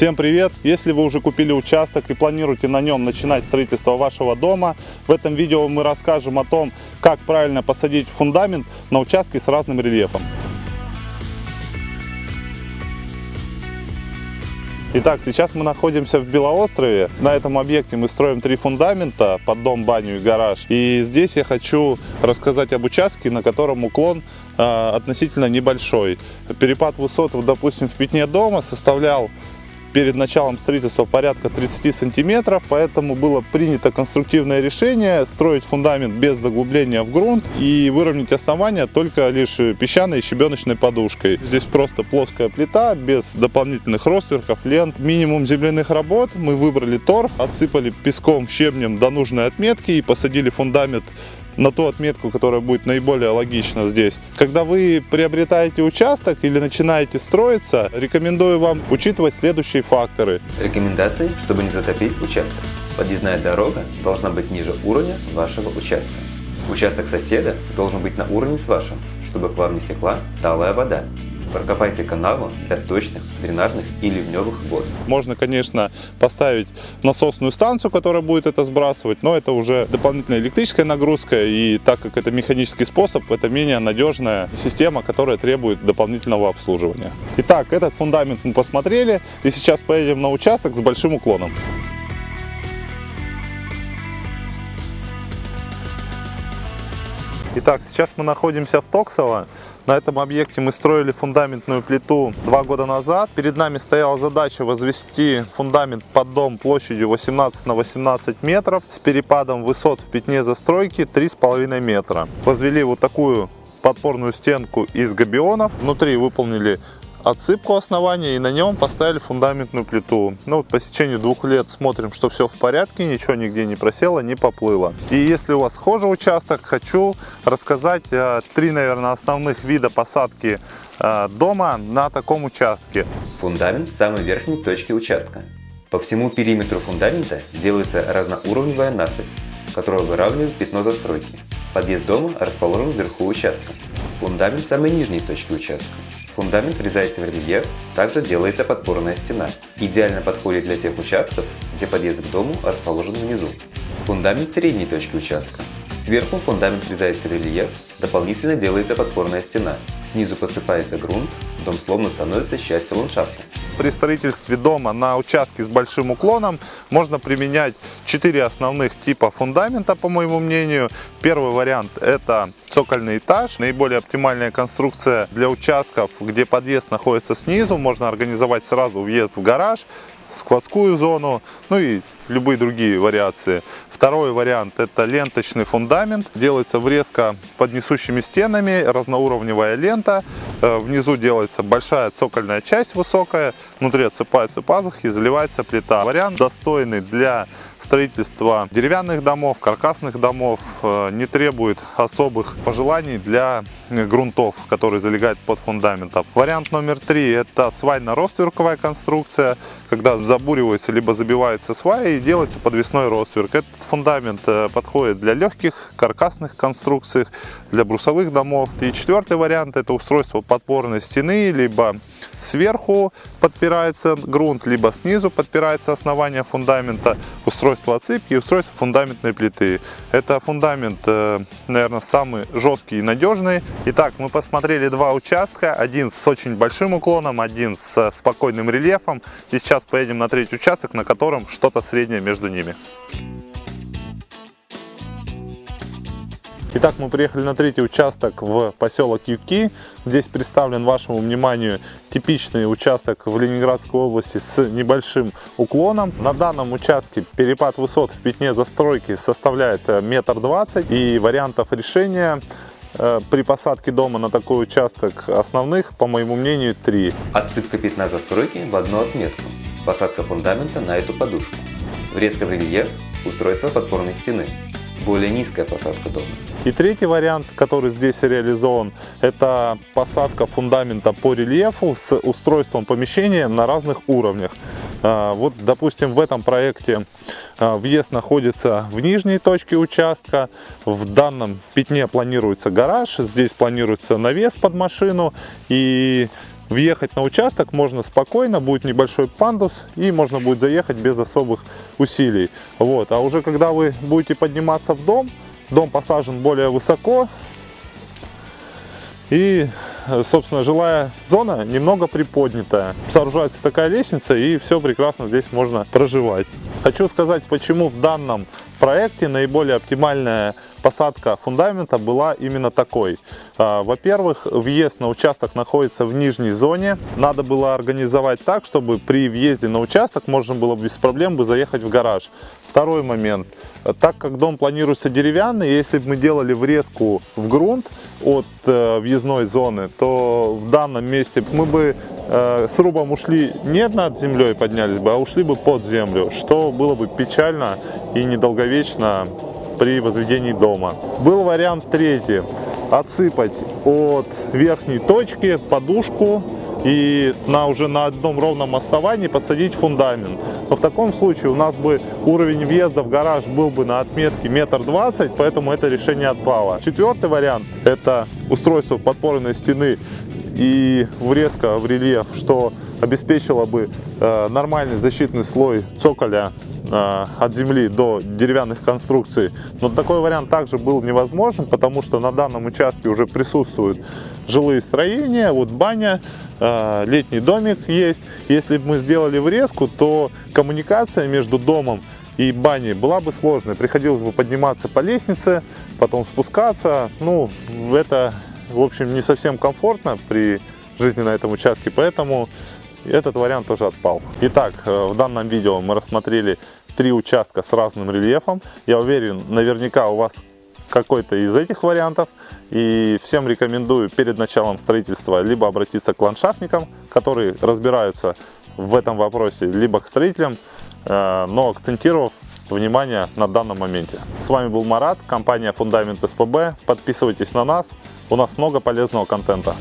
Всем привет! Если вы уже купили участок и планируете на нем начинать строительство вашего дома, в этом видео мы расскажем о том, как правильно посадить фундамент на участке с разным рельефом. Итак, сейчас мы находимся в Белоострове. На этом объекте мы строим три фундамента под дом, баню и гараж. И здесь я хочу рассказать об участке, на котором уклон э, относительно небольшой. Перепад высот, допустим, в пятне дома составлял перед началом строительства порядка 30 сантиметров, поэтому было принято конструктивное решение строить фундамент без заглубления в грунт и выровнять основание только лишь песчаной и щебеночной подушкой. Здесь просто плоская плита, без дополнительных ростверков, лент. Минимум земляных работ. Мы выбрали торф, отсыпали песком, щебнем до нужной отметки и посадили фундамент на ту отметку, которая будет наиболее логична здесь. Когда вы приобретаете участок или начинаете строиться, рекомендую вам учитывать следующие факторы. Рекомендации, чтобы не затопить участок. Подъездная дорога должна быть ниже уровня вашего участка. Участок соседа должен быть на уровне с вашим, чтобы к вам не секла талая вода. Прокопайте канаву для сточных, дренажных и ливневых вод. Можно, конечно, поставить насосную станцию, которая будет это сбрасывать, но это уже дополнительная электрическая нагрузка, и так как это механический способ, это менее надежная система, которая требует дополнительного обслуживания. Итак, этот фундамент мы посмотрели, и сейчас поедем на участок с большим уклоном. Итак, сейчас мы находимся в Токсово. На этом объекте мы строили фундаментную плиту два года назад. Перед нами стояла задача возвести фундамент под дом площадью 18 на 18 метров с перепадом высот в пятне застройки 3,5 метра. Возвели вот такую подпорную стенку из габионов. Внутри выполнили отсыпку основания и на нем поставили фундаментную плиту. Ну, вот по сечению двух лет смотрим, что все в порядке, ничего нигде не просело, не поплыло. И если у вас схожий участок, хочу рассказать э, три, наверное, основных вида посадки э, дома на таком участке. Фундамент в самой верхней точке участка. По всему периметру фундамента делается разноуровневая насыпь, которая выравнивает пятно застройки. Подъезд дома расположен вверху участка. Фундамент в самой нижней точке участка. Фундамент врезается в рельеф, также делается подпорная стена. Идеально подходит для тех участков, где подъезд к дому расположен внизу. Фундамент средней точки участка. Сверху фундамент врезается в рельеф, дополнительно делается подпорная стена. Снизу подсыпается грунт, дом словно становится частью ландшафта. При строительстве дома на участке с большим уклоном можно применять четыре основных типа фундамента, по моему мнению. Первый вариант это цокольный этаж. Наиболее оптимальная конструкция для участков, где подъезд находится снизу. Можно организовать сразу въезд в гараж, складскую зону, ну и любые другие вариации. Второй вариант это ленточный фундамент. Делается врезка под несущими стенами, разноуровневая лента. Э, внизу делается большая цокольная часть высокая, внутри отсыпаются пазухи, заливается плита. Вариант достойный для строительства деревянных домов, каркасных домов, э, не требует особых пожеланий для грунтов, которые залегают под фундаментом. Вариант номер три это свайно-ростверковая конструкция, когда забуривается либо забивается сваи делается подвесной ростверк. Этот фундамент э, подходит для легких каркасных конструкций, для брусовых домов. И четвертый вариант это устройство подпорной стены, либо сверху подпирается грунт, либо снизу подпирается основание фундамента, устройство отсыпки и устройство фундаментной плиты. Это фундамент, э, наверное, самый жесткий и надежный. Итак, мы посмотрели два участка, один с очень большим уклоном, один с спокойным рельефом. И сейчас поедем на третий участок, на котором что-то среднее между ними. Итак, мы приехали на третий участок в поселок Юки. Здесь представлен вашему вниманию типичный участок в Ленинградской области с небольшим уклоном. На данном участке перепад высот в пятне застройки составляет э, метр двадцать и вариантов решения э, при посадке дома на такой участок основных, по моему мнению, три. Отсыпка пятна застройки в одну отметку. Посадка фундамента на эту подушку. Врезка в рельеф, устройство подпорной стены более низкая посадка дома. И третий вариант, который здесь реализован, это посадка фундамента по рельефу с устройством помещения на разных уровнях. А, вот, допустим, в этом проекте а, въезд находится в нижней точке участка. В данном пятне планируется гараж, здесь планируется навес под машину. И въехать на участок можно спокойно, будет небольшой пандус и можно будет заехать без особых усилий. Вот. А уже когда вы будете подниматься в дом, дом посажен более высоко, и, собственно, жилая зона немного приподнятая. Сооружается такая лестница, и все прекрасно здесь можно проживать. Хочу сказать, почему в данном проекте наиболее оптимальная посадка фундамента была именно такой. А, во-первых, въезд на участок находится в нижней зоне. Надо было организовать так, чтобы при въезде на участок можно было без проблем бы заехать в гараж. Второй момент. Так как дом планируется деревянный, если бы мы делали врезку в грунт от э, въездной зоны, то в данном месте мы бы э, срубом ушли не над землей поднялись бы, а ушли бы под землю, что было бы печально и недолговечно при возведении дома. Был вариант третий. Отсыпать от верхней точки подушку и на уже на одном ровном основании посадить фундамент. Но в таком случае у нас бы уровень въезда в гараж был бы на отметке метр двадцать, поэтому это решение отпало. Четвертый вариант – это устройство подпорной стены и врезка в рельеф, что обеспечило бы э, нормальный защитный слой цоколя э, от земли до деревянных конструкций. Но такой вариант также был невозможен, потому что на данном участке уже присутствуют жилые строения, вот баня, э, летний домик есть. Если бы мы сделали врезку, то коммуникация между домом и баней была бы сложной. Приходилось бы подниматься по лестнице, потом спускаться. Ну, это, в общем, не совсем комфортно при жизни на этом участке, поэтому этот вариант тоже отпал. Итак, э, в данном видео мы рассмотрели три участка с разным рельефом. Я уверен, наверняка у вас какой-то из этих вариантов. И всем рекомендую перед началом строительства либо обратиться к ландшафтникам, которые разбираются в этом вопросе, либо к строителям, э, но акцентировав внимание на данном моменте. С вами был Марат, компания Фундамент СПБ. Подписывайтесь на нас, у нас много полезного контента.